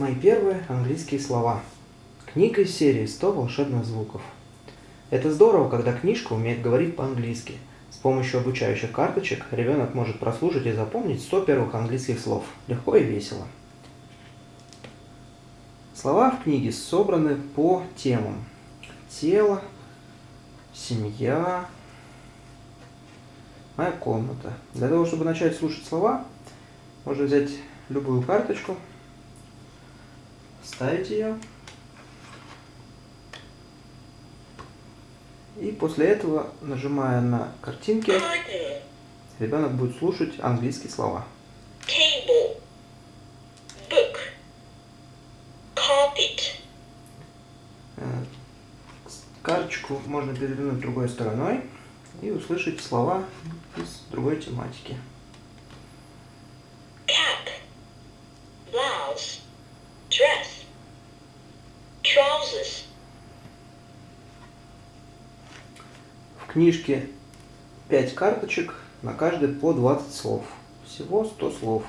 Мои первые английские слова. Книга из серии «100 волшебных звуков». Это здорово, когда книжка умеет говорить по-английски. С помощью обучающих карточек ребенок может прослушать и запомнить 100 первых английских слов. Легко и весело. Слова в книге собраны по темам. Тело, семья, моя комната. Для того, чтобы начать слушать слова, можно взять любую карточку, ставить ее. И после этого, нажимая на картинки, ребенок будет слушать английские слова. table, book, carpet, Э, Карточку можно перевернуть другой стороной и услышать слова из другой тематики. cap, blouse, В книжке 5 карточек, на каждой по 20 слов. Всего 100 слов.